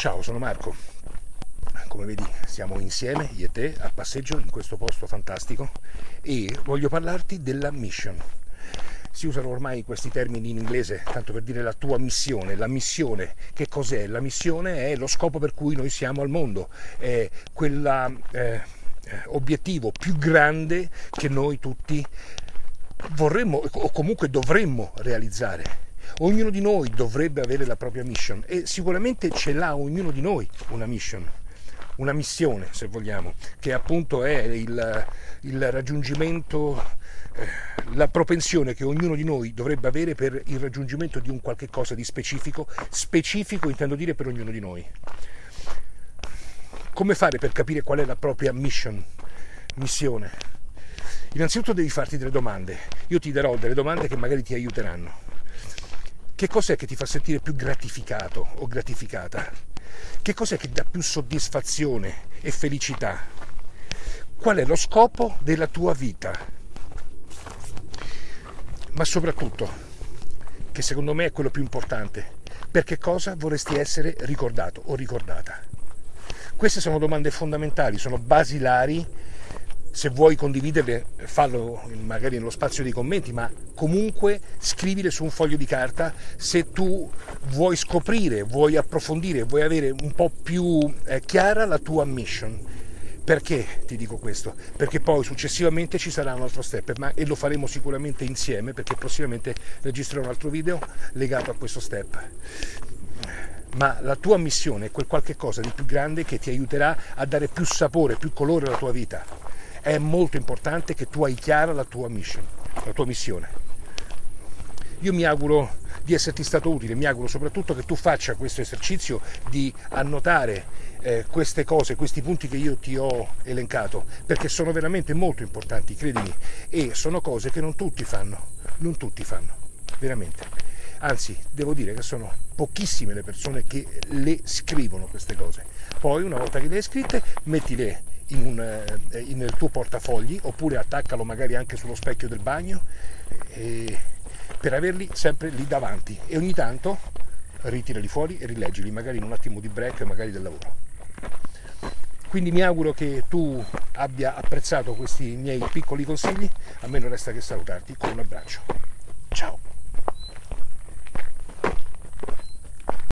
Ciao, sono Marco. Come vedi siamo insieme, io e te, a passeggio in questo posto fantastico e voglio parlarti della mission. Si usano ormai questi termini in inglese tanto per dire la tua missione. La missione, che cos'è? La missione è lo scopo per cui noi siamo al mondo, è quell'obiettivo eh, più grande che noi tutti vorremmo o comunque dovremmo realizzare Ognuno di noi dovrebbe avere la propria mission e sicuramente ce l'ha ognuno di noi una mission, una missione se vogliamo, che appunto è il, il raggiungimento, eh, la propensione che ognuno di noi dovrebbe avere per il raggiungimento di un qualche cosa di specifico, specifico intendo dire per ognuno di noi. Come fare per capire qual è la propria mission, missione? Innanzitutto devi farti delle domande. Io ti darò delle domande che magari ti aiuteranno. Che cos'è che ti fa sentire più gratificato o gratificata? Che cos'è che dà più soddisfazione e felicità? Qual è lo scopo della tua vita? Ma soprattutto, che secondo me è quello più importante, per che cosa vorresti essere ricordato o ricordata? Queste sono domande fondamentali, sono basilari se vuoi condividerle fallo magari nello spazio dei commenti, ma comunque scrivile su un foglio di carta se tu vuoi scoprire, vuoi approfondire, vuoi avere un po' più eh, chiara la tua mission. Perché ti dico questo? Perché poi successivamente ci sarà un altro step ma, e lo faremo sicuramente insieme perché prossimamente registrerò un altro video legato a questo step ma la tua missione è quel qualche cosa di più grande che ti aiuterà a dare più sapore, più colore alla tua vita è molto importante che tu hai chiara la tua mission, la tua missione. Io mi auguro di esserti stato utile, mi auguro soprattutto che tu faccia questo esercizio di annotare eh, queste cose, questi punti che io ti ho elencato, perché sono veramente molto importanti, credimi, e sono cose che non tutti fanno, non tutti fanno, veramente. Anzi, devo dire che sono pochissime le persone che le scrivono queste cose. Poi, una volta che le hai scritte, mettile in un, eh, nel tuo portafogli oppure attaccalo magari anche sullo specchio del bagno eh, per averli sempre lì davanti. E ogni tanto ritirali fuori e rileggili magari in un attimo di break magari del lavoro. Quindi mi auguro che tu abbia apprezzato questi miei piccoli consigli a me non resta che salutarti con un abbraccio